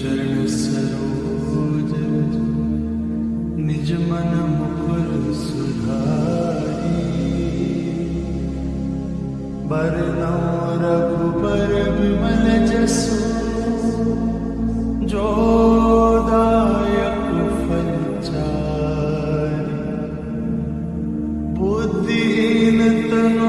चरण सरोज निज मन मुकुर सुधारी बरनौ रघुबर विमल जसु जोदायक फलचारी बुद्धिहीन तनु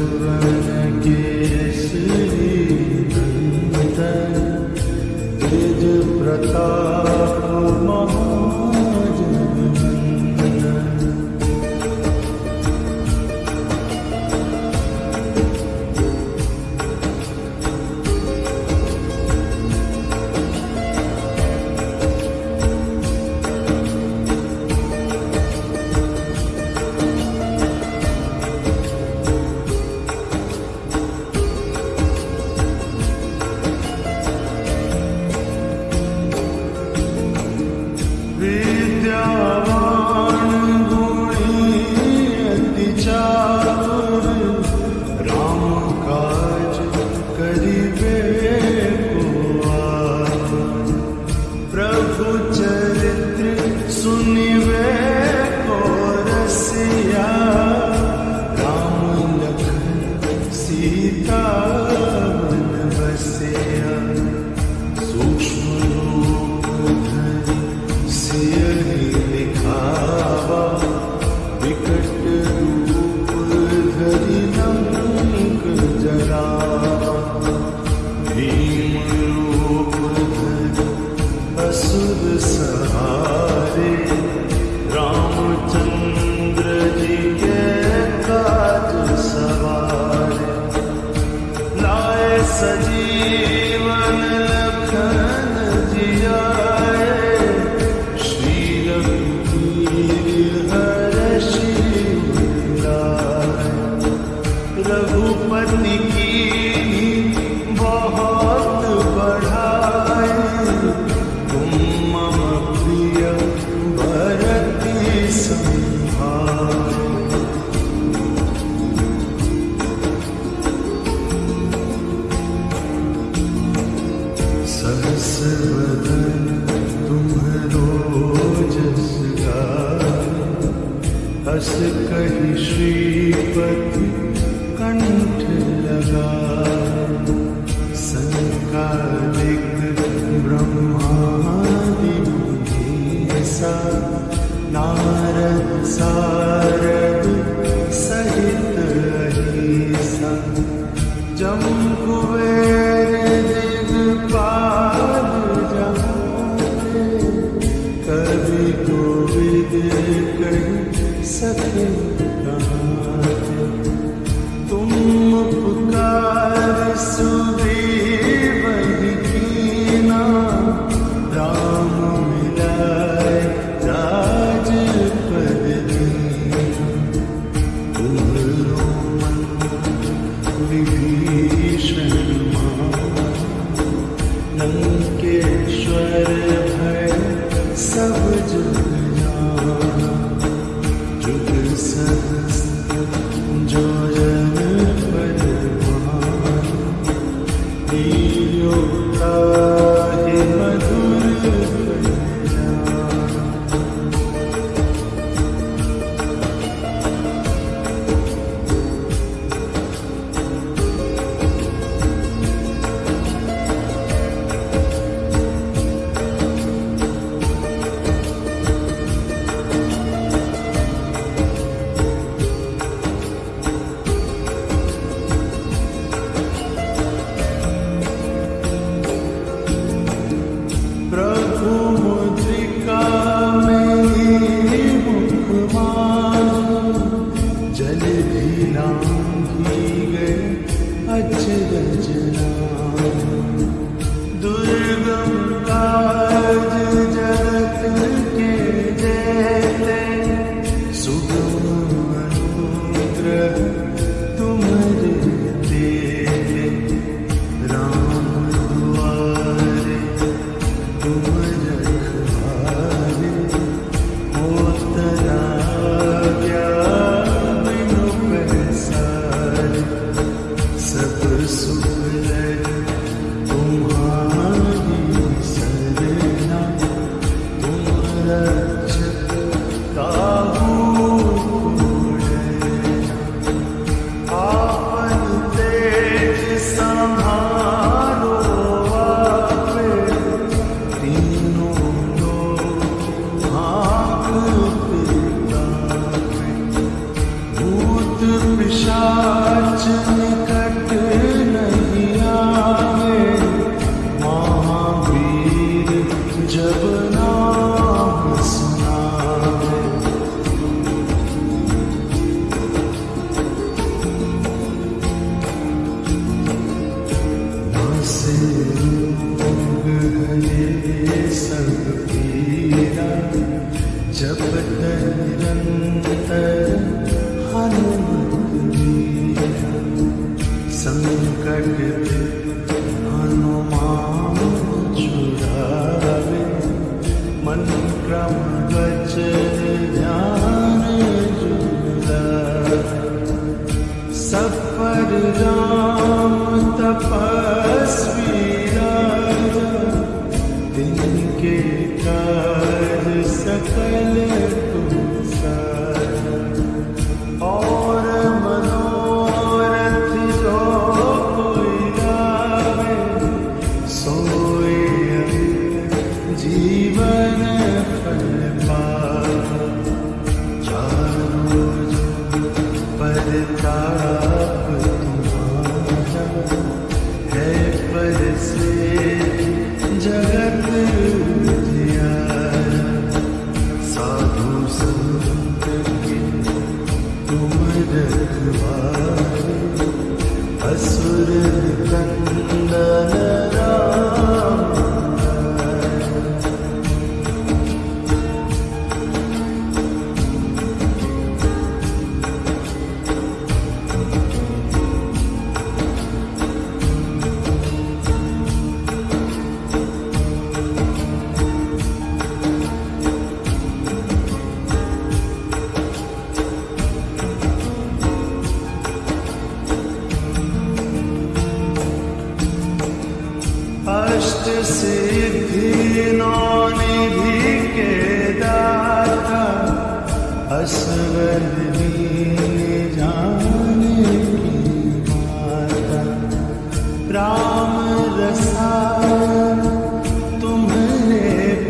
श्री ब्रिजव्रता रस कही श्रीपति कंठ लगा संकालिक ब्रह्मादि सा नारद सा संग पीरा जब तक रंग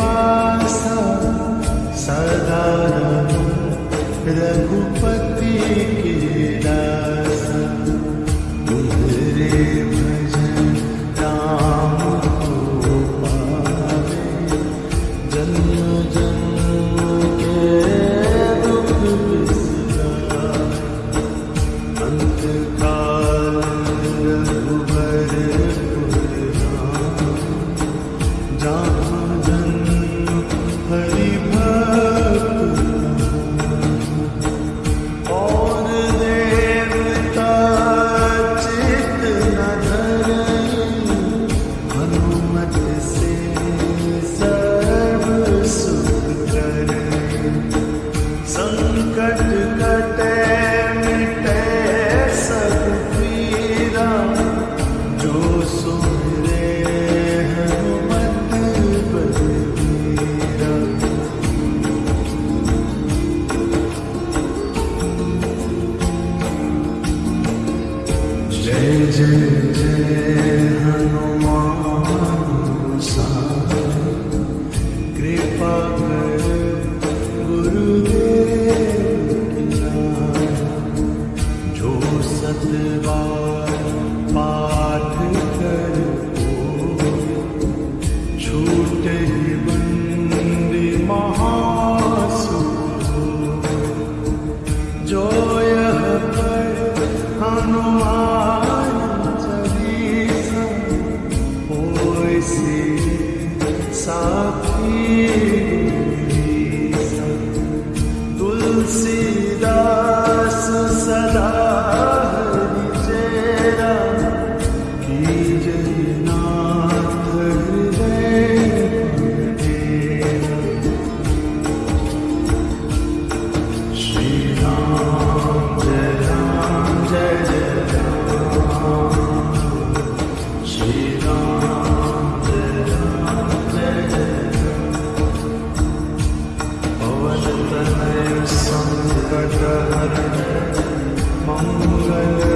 पास Raghupati in the journey my love.